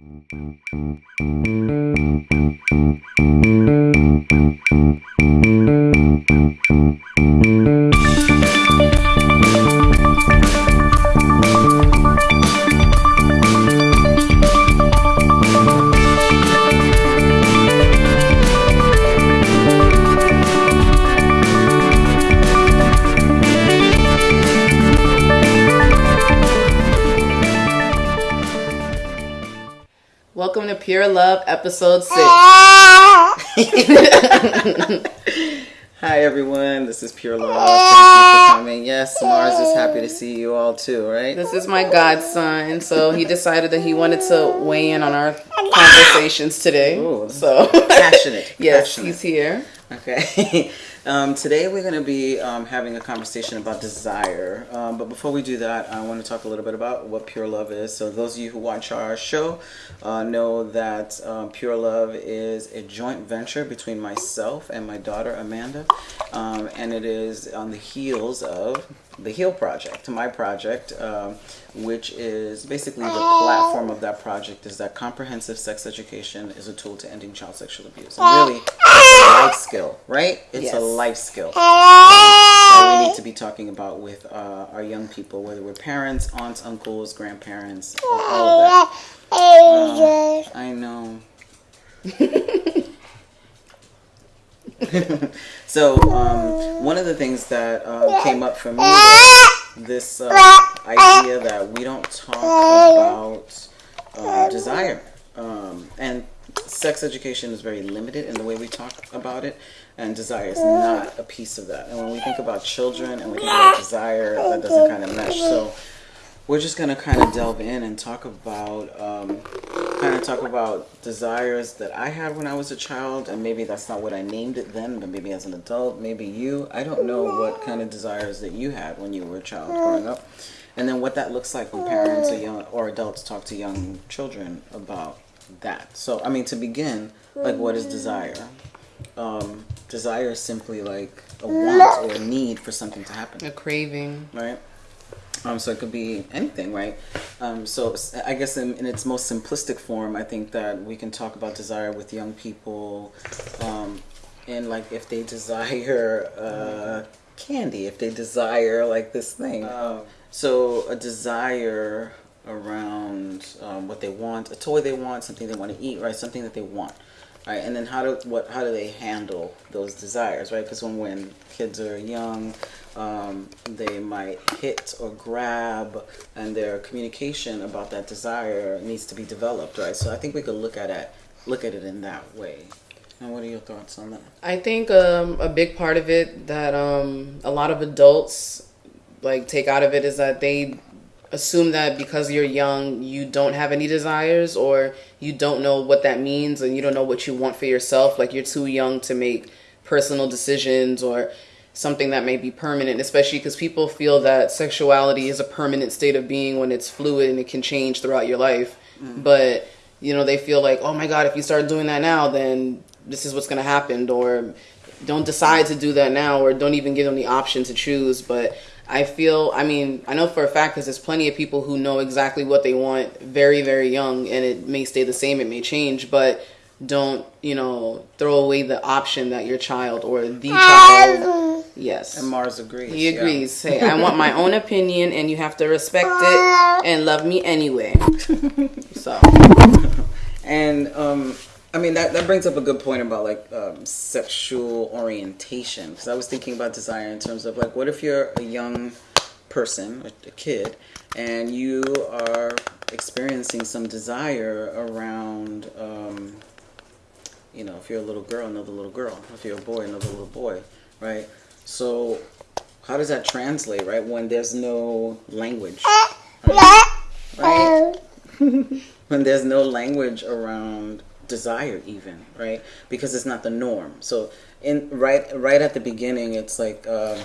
Thank you. Welcome to Pure Love, episode six. Hi everyone, this is Pure Love. Thank you for coming. Yes, Mars is happy to see you all too, right? This is my godson, so he decided that he wanted to weigh in on our conversations today. Ooh, so passionate. yes, passionate. he's here. Okay. um, today we're going to be um, having a conversation about desire. Um, but before we do that, I want to talk a little bit about what Pure Love is. So, those of you who watch our show uh, know that um, Pure Love is a joint venture between myself and my daughter Amanda. Um, and it is on the heels of the Heal Project, my project, um, which is basically the platform of that project is that comprehensive sex education is a tool to ending child sexual abuse. And really, life skill, right? It's Yes. a life skill that we need to be talking about with uh, our young people, whether we're parents, aunts, uncles, grandparents, all of that. Uh, I know. so um, one of the things that uh, came up for me was this uh, idea that we don't talk about uh, desire um, and sex education is very limited in the way we talk about it and desire is not a piece of that. And when we think about children and we think about desire that doesn't kind of mesh. So we're just gonna kind of delve in and talk about um, kind of talk about desires that I had when I was a child, and maybe that's not what I named it then, but maybe as an adult, maybe you. I don't know what kind of desires that you had when you were a child growing up, and then what that looks like when parents or young or adults talk to young children about that. So, I mean, to begin, like, what is desire? Um, desire is simply like a want or a need for something to happen A craving. right? Um, so it could be anything, right? Um, so I guess in, in its most simplistic form, I think that we can talk about desire with young people, um, and like if they desire uh, candy, if they desire like this thing. Um, so a desire around um, what they want, a toy they want, something they want to eat, right? Something that they want. Right, and then how do what how do they handle those desires, right? Because when when kids are young, um, they might hit or grab, and their communication about that desire needs to be developed, right? So I think we could look at it look at it in that way. And what are your thoughts on that? I think um, a big part of it that um, a lot of adults like take out of it is that they assume that because you're young you don't have any desires or you don't know what that means and you don't know what you want for yourself like you're too young to make personal decisions or something that may be permanent especially because people feel that sexuality is a permanent state of being when it's fluid and it can change throughout your life. Mm. But you know they feel like oh my god if you start doing that now then this is what's going to happen or don't decide to do that now or don't even give them the option to choose. But i feel i mean i know for a fact because there's plenty of people who know exactly what they want very very young and it may stay the same it may change but don't you know throw away the option that your child or the child yes. And Mars agrees. he yeah. agrees. Hey i want my own opinion and you have to respect it and love me anyway. So. And um, I mean that that brings up a good point about like um, sexual orientation because I was thinking about desire in terms of like what if you're a young person, a, a kid, and you are experiencing some desire around, um, you know, if you're a little girl, another little girl, if you're a boy, another little boy, right? So how does that translate, right? When there's no language, right? when there's no language around desire even right? Because it's not the norm. So in right right at the beginning it's like um,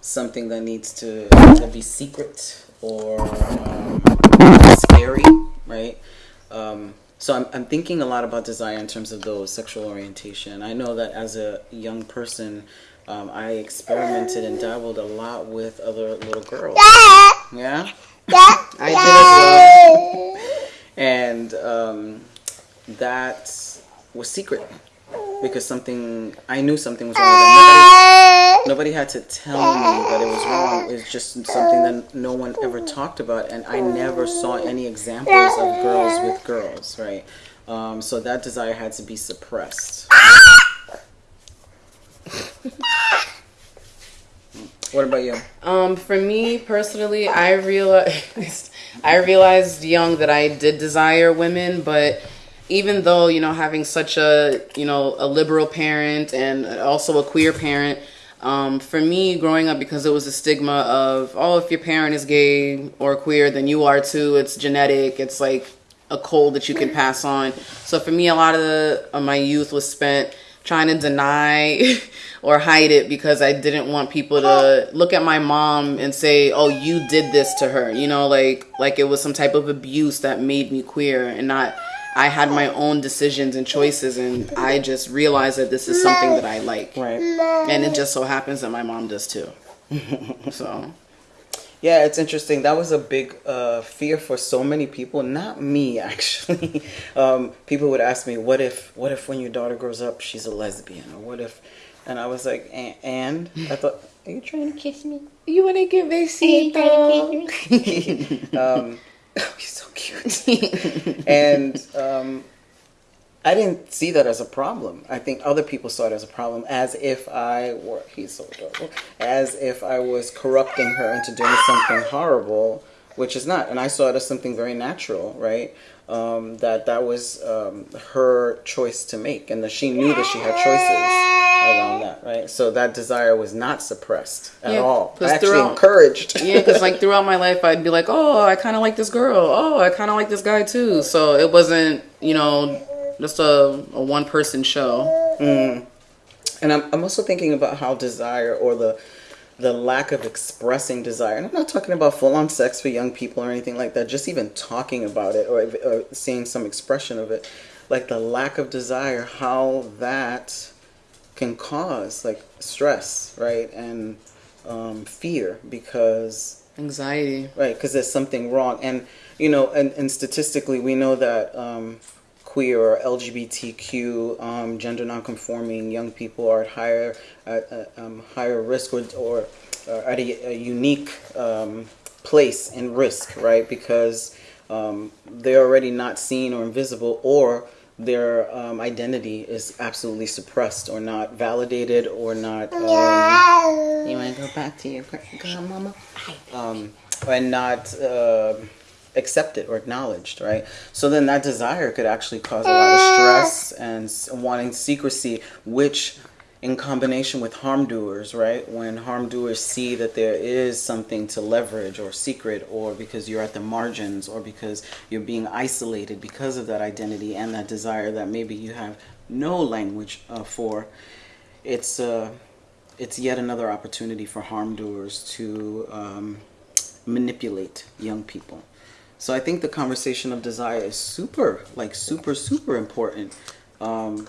something that needs to be secret or um, scary right? Um, so I'm, I'm thinking a lot about desire in terms of those sexual orientation. I know that as a young person um, i experimented and dabbled a lot with other little girls. Yeah. I did as well. And um, that was secret because something I knew something was wrong. Nobody, nobody had to tell me that it was wrong. It's just something that no one ever talked about, and I never saw any examples of girls with girls, right? Um, so that desire had to be suppressed. what about you? Um, for me personally, I realized I realized young that I did desire women, but even though you know having such a you know a liberal parent and also a queer parent um, for me growing up because it was a stigma of oh if your parent is gay or queer then you are too. It's genetic. It's like a cold that you can pass on. So for me a lot of, the, of my youth was spent trying to deny or hide it because I didn't want people to look at my mom and say, "Oh, you did this to her." You know, like like it was some type of abuse that made me queer and not I had my own decisions and choices, and I just realized that this is something that I like. Right. And it just so happens that my mom does too. so. Yeah, it's interesting. That was a big uh, fear for so many people. Not me, actually. um, people would ask me, "What if? What if when your daughter grows up, she's a lesbian? Or what if?" And I was like, "And?" I thought, "Are you trying to kiss me? You want to give me besito?" um, oh, he's so cute. and um, I didn't see that as a problem. I think other people saw it as a problem, as if I were, he's so adorable, as if I was corrupting her into doing something horrible, which is not. And I saw it as something very natural, right? Um, that that was um, her choice to make, and that she knew that she had choices around that, right? So that desire was not suppressed at Yeah, all. 'cause Actually throughout- encouraged. yeah, because like throughout my life, I'd be like, "Oh, I kind of like this girl. Oh, I kind of like this guy too." So it wasn't, you know, just a, a one person show. Mm-hmm. And I'm, I'm also thinking about how desire or the the lack of expressing desire. And I'm not talking about full on sex for young people or anything like that. Just even talking about it or, or seeing some expression of it, like the lack of desire, how that can cause like stress, right, and um, fear because Anxiety. right because there's something wrong and you know and, and statistically we know that um, queer or lgbtq um, gender nonconforming young people are at higher at uh, um, higher risk or, or uh, at a, a unique um, place in risk right because um, they're already not seen or invisible or their um, identity is absolutely suppressed or not validated or not um, you want to go back to your grandmama um, and not uh, accepted or acknowledged, right? So then that desire could actually cause a lot of stress and wanting secrecy, which in combination with harm doers, right? When harm doers see that there is something to leverage or secret, or because you're at the margins, or because you're being isolated because of that identity and that desire that maybe you have no language uh, for, it's uh, it's yet another opportunity for harm doers to um, manipulate young people. So I think the conversation of desire is super, like super, super important. Um,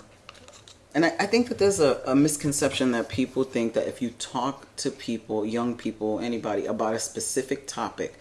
and I, I think that there's a, a misconception that people think that if you talk to people, young people, anybody, about a specific topic,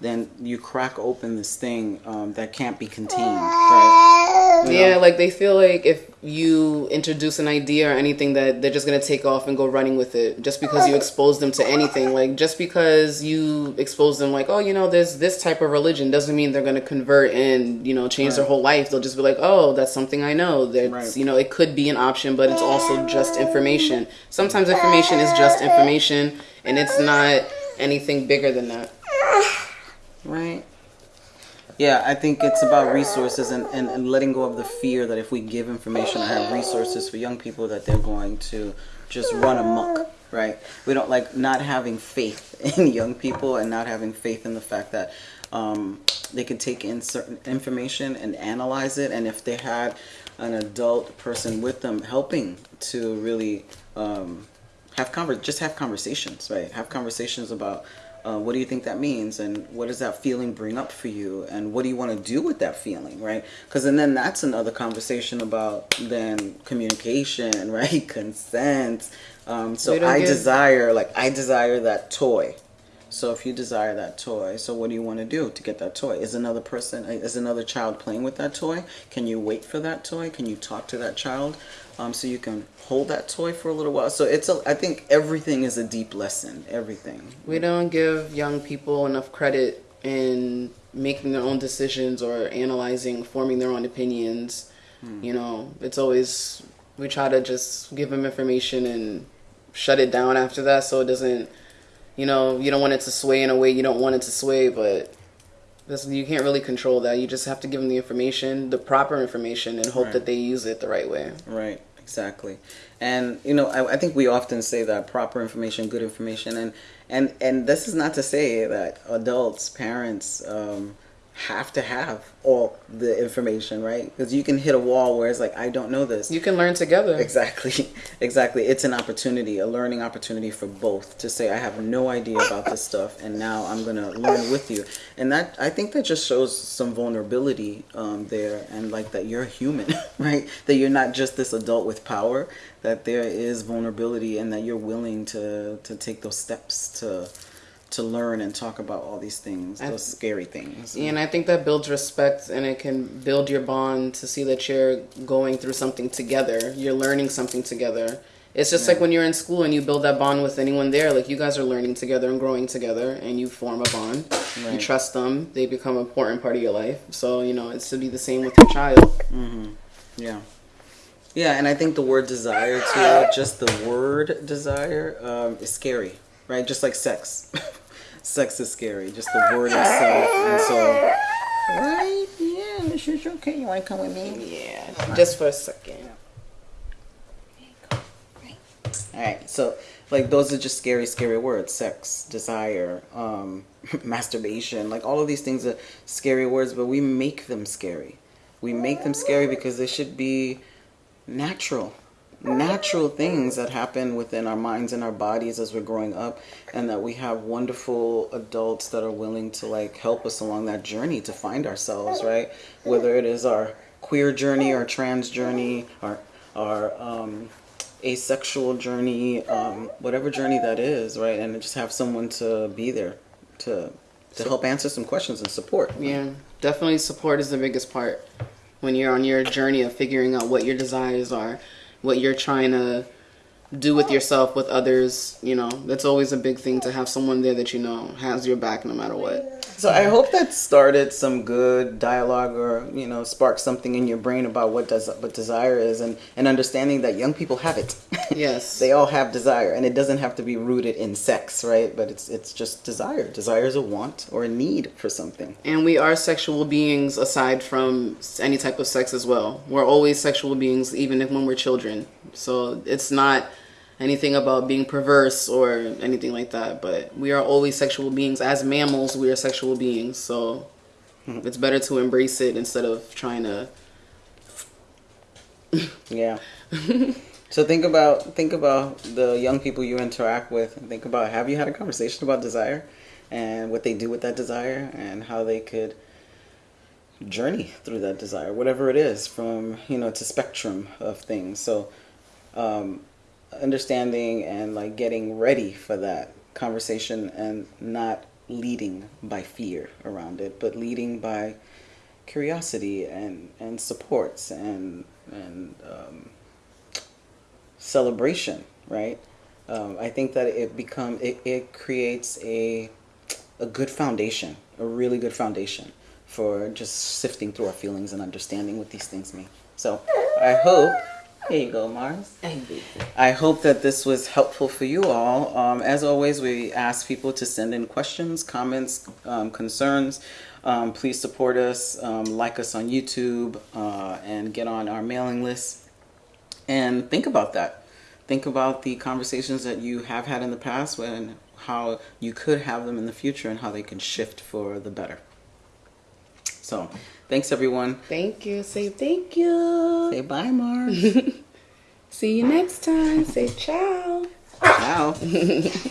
then you crack open this thing um, that can't be contained, right? Know? Yeah, like they feel like if you introduce an idea or anything that they're just gonna take off and go running with it just because you expose them to anything. Like just because you expose them like, oh, you know, there's this type of religion doesn't mean they're gonna convert and, you know, change their whole life. They'll just be like, Oh, that's something I know. That's Right. you know, it could be an option, but it's also just information. Sometimes information is just information and it's not anything bigger than that. Right. Yeah, I think it's about resources and, and, and letting go of the fear that if we give information and have resources for young people that they're going to just run amok, right? We don't like not having faith in young people and not having faith in the fact that um, they can take in certain information and analyze it. And if they had an adult person with them helping to really um, have conver- just have conversations, right? Have conversations about uh, what do you think that means, and what does that feeling bring up for you, and what do you want to do with that feeling, right? Because and then that's another conversation about then communication, right? Consent. Um, so I give- desire, like I desire that toy, So if you desire that toy, so what do you want to do to get that toy? Is another person, is another child playing with that toy? Can you wait for that toy? Can you talk to that child? Um, so you can hold that toy for a little while. So it's a, I think everything is a deep lesson. Everything. We don't give young people enough credit in making their own decisions or analyzing, forming their own opinions. Hmm. You know, it's always we try to just give them information and shut it down after that so it doesn't you know you don't want it to sway in a way you don't want it to sway but this, you can't really control that. You just have to give them the information the proper information and hope right. that they use it the right way. Right exactly. And you know I, I, think we often say that proper information good information and and and this is not to say that adults parents um, have to have all the information, right? Because you can hit a wall where it's like, I don't know this. You can learn together. Exactly. Exactly. It's an opportunity, a learning opportunity for both to say, I have no idea about this stuff, and now I'm going to learn with you. And that, I think that just shows some vulnerability um, there, and like that you're human, right? That you're not just this adult with power, that there is vulnerability, and that you're willing to, to take those steps to to learn and talk about all these things, those scary things. And I think that builds respect and it can build your bond to see that you're going through something together. You're learning something together. It's just yeah. like when you're in school and you build that bond with anyone there, like you guys are learning together and growing together and you form a bond. Right. You trust them, they become an important part of your life. So, you know, it's to be the same with your child. Mm-hmm. Yeah. Yeah, and I think the word desire too, just the word desire, um, is scary, right? Just like sex. sex is scary, just the word itself. And so, right? Yeah, Mrs. Okay, you want to come with me? Yeah, just for a second. All right, so like those are just scary, scary words: sex, desire, um, masturbation. Like all of these things are scary words, but we make them scary. We make them scary because they should be natural natural things that happen within our minds and our bodies as we're growing up and that we have wonderful adults that are willing to like help us along that journey to find ourselves right? Whether it is our queer journey our trans journey or our um, asexual journey um, whatever journey that is right? And just have someone to be there to to help answer some questions and support. Yeah definitely support is the biggest part when you're on your journey of figuring out what your desires are what you're trying to do with yourself, with others. You know, that's always a big thing to have someone there that you know has your back no matter what. So I hope that started some good dialogue or, you know, sparked something in your brain about what does what desire is and, and understanding that young people have it. Yes. they all have desire and it doesn't have to be rooted in sex, right? But it's it's just desire. Desire is a want or a need for something. And we are sexual beings aside from any type of sex as well. We're always sexual beings even if when we're children. So it's not anything about being perverse or anything like that. But we are always sexual beings. As mammals, we are sexual beings. So hmm. it's better to embrace it instead of trying to. yeah. so think about think about the young people you interact with, and think about have you had a conversation about desire, and what they do with that desire, and how they could journey through that desire, whatever it is, from you know it's a spectrum of things. So. Um, understanding and like getting ready for that conversation and not leading by fear around it, but leading by curiosity and, and supports and and um, celebration, right? Um, I think that it become it, it creates a a good foundation, a really good foundation for just sifting through our feelings and understanding what these things mean. So I hope here you go, Mars. I hope that this was helpful for you all. Um, as always, we ask people to send in questions, comments, um, concerns. Um, please support us, um, like us on YouTube, uh, and get on our mailing list. And think about that. Think about the conversations that you have had in the past and how you could have them in the future and how they can shift for the better. So, thanks everyone. Thank you. Say thank you. Say bye, Mars. See you next time. Say ciao. Ciao.